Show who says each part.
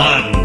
Speaker 1: One.